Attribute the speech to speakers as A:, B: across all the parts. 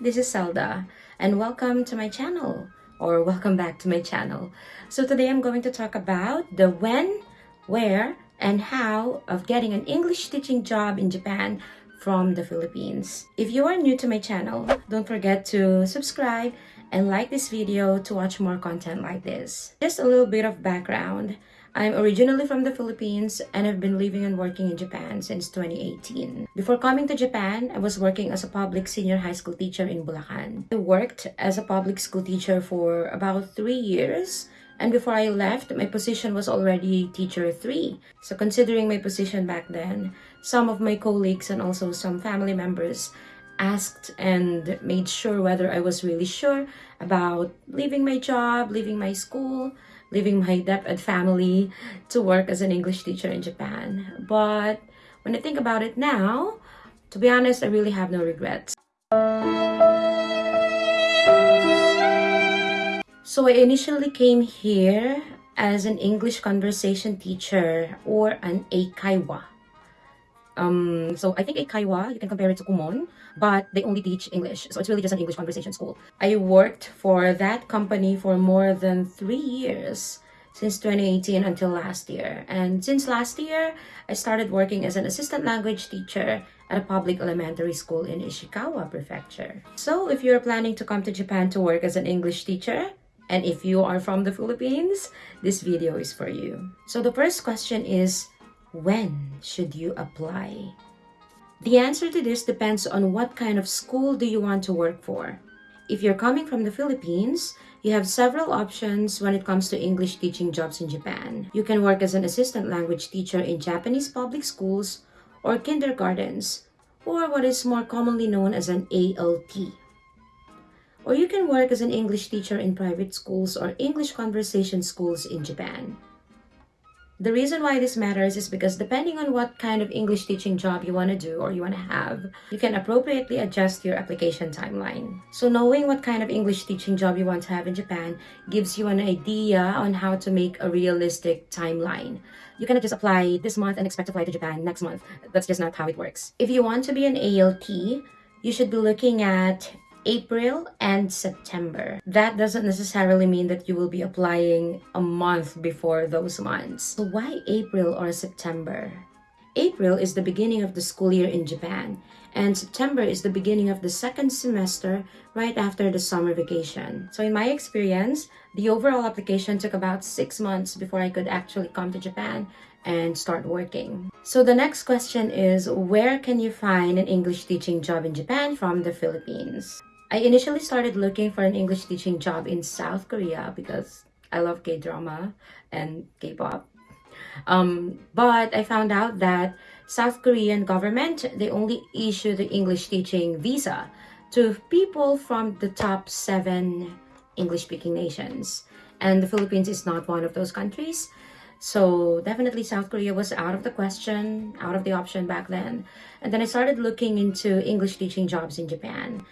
A: this is Zelda and welcome to my channel or welcome back to my channel. So today I'm going to talk about the when, where, and how of getting an English teaching job in Japan from the Philippines. If you are new to my channel, don't forget to subscribe and like this video to watch more content like this. Just a little bit of background. I'm originally from the Philippines and have been living and working in Japan since 2018. Before coming to Japan, I was working as a public senior high school teacher in Bulacan. I worked as a public school teacher for about three years and before I left, my position was already teacher 3. So considering my position back then, some of my colleagues and also some family members asked and made sure whether I was really sure about leaving my job, leaving my school, leaving my DepEd family to work as an English teacher in Japan. But when I think about it now, to be honest, I really have no regrets. So I initially came here as an English conversation teacher or an Eikaiwa. Um, so I think Kaiwa, you can compare it to Kumon, but they only teach English. So it's really just an English conversation school. I worked for that company for more than three years since 2018 until last year. And since last year, I started working as an assistant language teacher at a public elementary school in Ishikawa Prefecture. So if you're planning to come to Japan to work as an English teacher, and if you are from the Philippines, this video is for you. So the first question is, when should you apply? The answer to this depends on what kind of school do you want to work for. If you're coming from the Philippines, you have several options when it comes to English teaching jobs in Japan. You can work as an assistant language teacher in Japanese public schools or kindergartens, or what is more commonly known as an ALT. Or you can work as an English teacher in private schools or English conversation schools in Japan. The reason why this matters is because depending on what kind of English teaching job you want to do or you want to have, you can appropriately adjust your application timeline. So knowing what kind of English teaching job you want to have in Japan gives you an idea on how to make a realistic timeline. You cannot just apply this month and expect to fly to Japan next month. That's just not how it works. If you want to be an ALT, you should be looking at April and September. That doesn't necessarily mean that you will be applying a month before those months. So why April or September? April is the beginning of the school year in Japan, and September is the beginning of the second semester right after the summer vacation. So in my experience, the overall application took about six months before I could actually come to Japan and start working. So the next question is, where can you find an English teaching job in Japan from the Philippines? I initially started looking for an English teaching job in South Korea because I love K-drama and K-pop. Um, but I found out that South Korean government, they only issue the English teaching visa to people from the top seven English-speaking nations. And the Philippines is not one of those countries. So definitely South Korea was out of the question, out of the option back then. And then I started looking into English teaching jobs in Japan.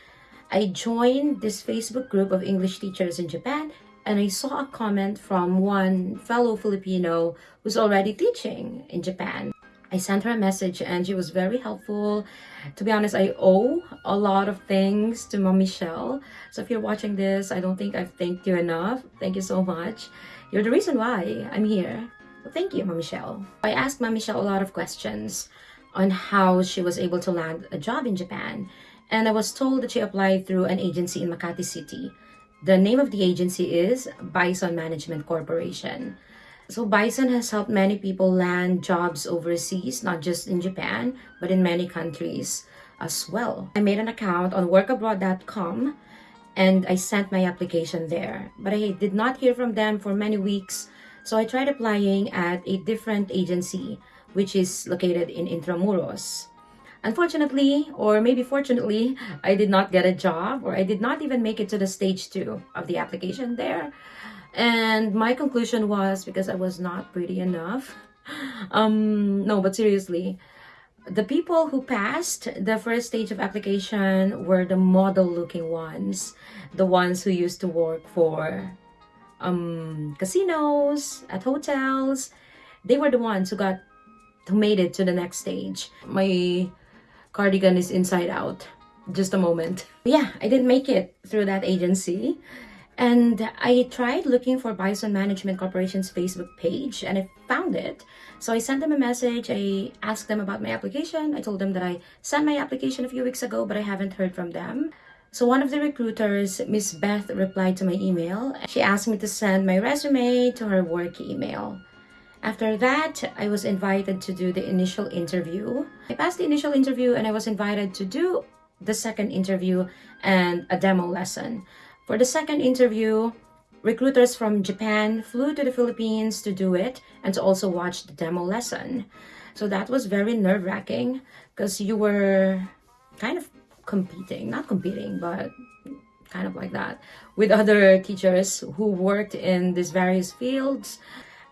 A: I joined this Facebook group of English teachers in Japan and I saw a comment from one fellow Filipino who's already teaching in Japan. I sent her a message and she was very helpful. To be honest, I owe a lot of things to Mom Michelle. So if you're watching this, I don't think I've thanked you enough. Thank you so much. You're the reason why I'm here. Thank you, Mom Michelle. I asked Mom Michelle a lot of questions on how she was able to land a job in Japan and I was told that she applied through an agency in Makati City. The name of the agency is Bison Management Corporation. So Bison has helped many people land jobs overseas, not just in Japan, but in many countries as well. I made an account on workabroad.com and I sent my application there. But I did not hear from them for many weeks, so I tried applying at a different agency, which is located in Intramuros. Unfortunately, or maybe fortunately, I did not get a job or I did not even make it to the stage two of the application there. And my conclusion was because I was not pretty enough. Um, no, but seriously, the people who passed the first stage of application were the model looking ones. The ones who used to work for um, casinos, at hotels. They were the ones who got, who made it to the next stage. My cardigan is inside out. just a moment. Yeah, I didn't make it through that agency. And I tried looking for Bison Management Corporation's Facebook page and I found it. So I sent them a message. I asked them about my application. I told them that I sent my application a few weeks ago, but I haven't heard from them. So one of the recruiters, Miss Beth, replied to my email. She asked me to send my resume to her work email. After that, I was invited to do the initial interview. I passed the initial interview and I was invited to do the second interview and a demo lesson. For the second interview, recruiters from Japan flew to the Philippines to do it and to also watch the demo lesson. So that was very nerve-wracking because you were kind of competing, not competing, but kind of like that, with other teachers who worked in these various fields.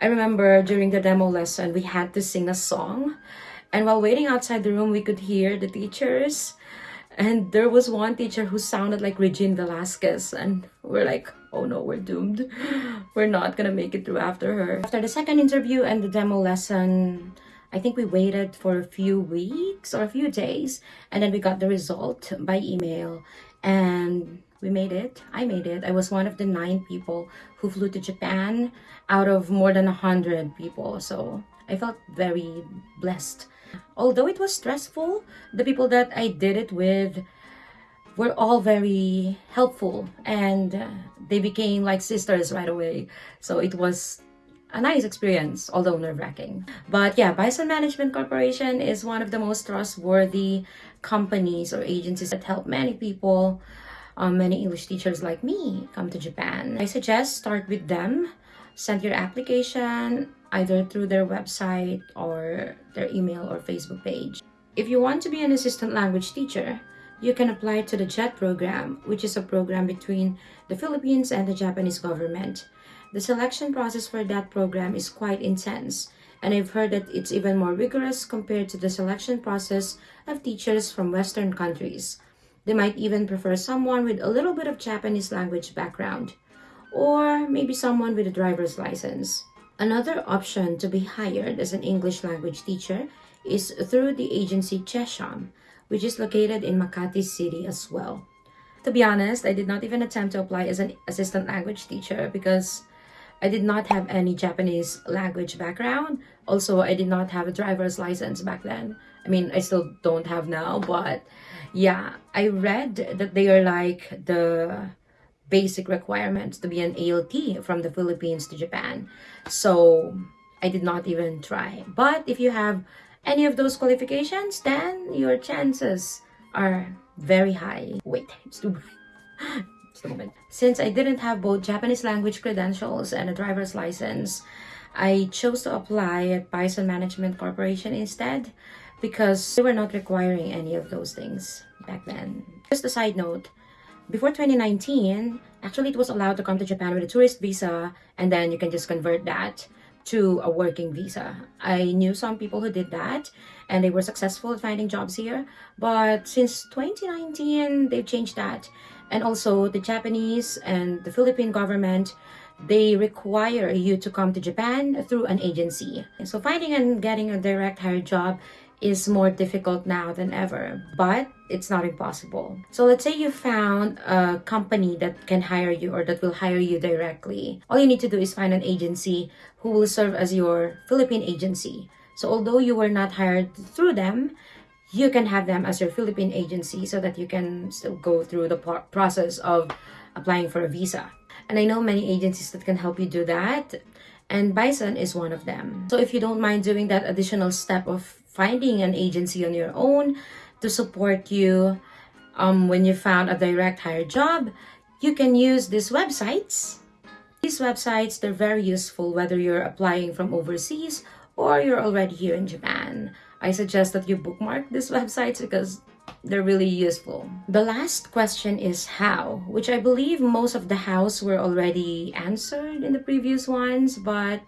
A: I remember during the demo lesson, we had to sing a song. And while waiting outside the room, we could hear the teachers. And there was one teacher who sounded like Regine Velasquez. And we're like, oh no, we're doomed. We're not gonna make it through after her. After the second interview and the demo lesson, I think we waited for a few weeks or a few days. And then we got the result by email. And we made it. I made it. I was one of the nine people who flew to Japan out of more than a hundred people. So I felt very blessed. Although it was stressful, the people that I did it with were all very helpful and uh, they became like sisters right away. So it was a nice experience, although nerve-wracking. But yeah, Bison Management Corporation is one of the most trustworthy companies or agencies that help many people um, many English teachers like me come to Japan. I suggest start with them. Send your application either through their website or their email or Facebook page. If you want to be an assistant language teacher, you can apply to the JET program, which is a program between the Philippines and the Japanese government. The selection process for that program is quite intense, and I've heard that it's even more rigorous compared to the selection process of teachers from Western countries. They might even prefer someone with a little bit of Japanese language background, or maybe someone with a driver's license. Another option to be hired as an English language teacher is through the agency Chesham, which is located in Makati City as well. To be honest, I did not even attempt to apply as an assistant language teacher because I did not have any Japanese language background. Also, I did not have a driver's license back then. I mean, I still don't have now, but yeah, I read that they are like the basic requirements to be an ALT from the Philippines to Japan. So I did not even try. But if you have any of those qualifications, then your chances are very high. Wait, it's too bright. Moment. Since I didn't have both Japanese language credentials and a driver's license, I chose to apply at Bison Management Corporation instead because they were not requiring any of those things back then. Just a side note, before 2019, actually it was allowed to come to Japan with a tourist visa and then you can just convert that to a working visa. I knew some people who did that and they were successful at finding jobs here. But since 2019, they've changed that. And also the Japanese and the Philippine government they require you to come to Japan through an agency. So finding and getting a direct hire job is more difficult now than ever, but it's not impossible. So let's say you found a company that can hire you or that will hire you directly. All you need to do is find an agency who will serve as your Philippine agency. So although you were not hired through them, you can have them as your Philippine agency so that you can still go through the process of applying for a visa. And I know many agencies that can help you do that and Bison is one of them. So if you don't mind doing that additional step of finding an agency on your own to support you um, when you found a direct hire job, you can use these websites. These websites, they're very useful whether you're applying from overseas or you're already here in Japan. I suggest that you bookmark these websites because they're really useful. The last question is how, which I believe most of the hows were already answered in the previous ones, but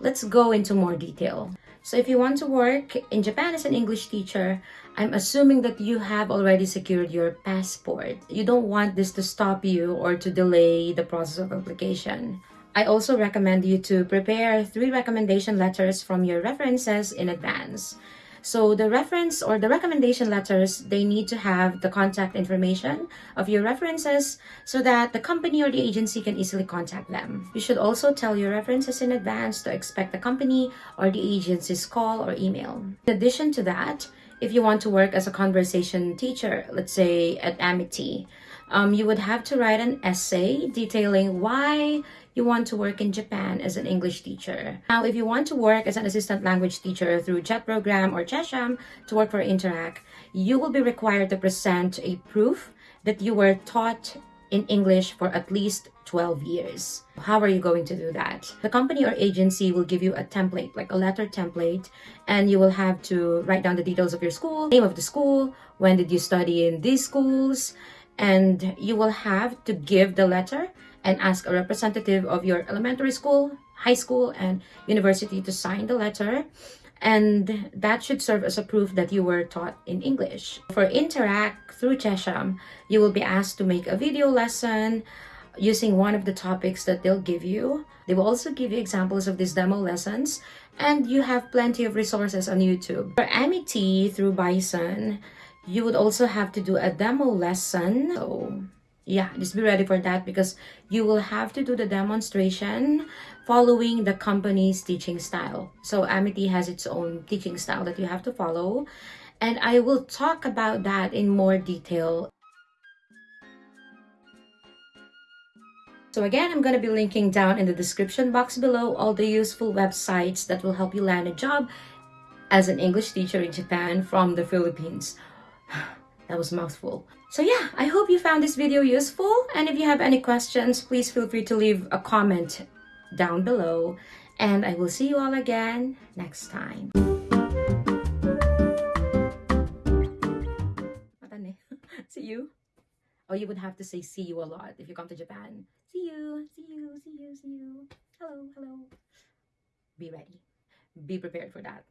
A: let's go into more detail. So if you want to work in Japan as an English teacher, I'm assuming that you have already secured your passport. You don't want this to stop you or to delay the process of application. I also recommend you to prepare three recommendation letters from your references in advance. So the reference or the recommendation letters, they need to have the contact information of your references so that the company or the agency can easily contact them. You should also tell your references in advance to expect the company or the agency's call or email. In addition to that, if you want to work as a conversation teacher, let's say at Amity, um, you would have to write an essay detailing why you want to work in Japan as an English teacher. Now, if you want to work as an assistant language teacher through JET program or Chesham to work for Interac, you will be required to present a proof that you were taught in English for at least 12 years. How are you going to do that? The company or agency will give you a template, like a letter template, and you will have to write down the details of your school, name of the school, when did you study in these schools, and you will have to give the letter and ask a representative of your elementary school, high school, and university to sign the letter. And that should serve as a proof that you were taught in English. For Interac through Chesham, you will be asked to make a video lesson using one of the topics that they'll give you. They will also give you examples of these demo lessons and you have plenty of resources on YouTube. For Amity through Bison, you would also have to do a demo lesson. So yeah, just be ready for that because you will have to do the demonstration following the company's teaching style. So Amity has its own teaching style that you have to follow. And I will talk about that in more detail. So again, I'm going to be linking down in the description box below all the useful websites that will help you land a job as an English teacher in Japan from the Philippines. that was mouthful. So yeah, I hope you found this video useful. And if you have any questions, please feel free to leave a comment down below. And I will see you all again next time. see you. Oh, you would have to say see you a lot if you come to Japan. See you, see you, see you, see you. Hello, hello. Be ready. Be prepared for that.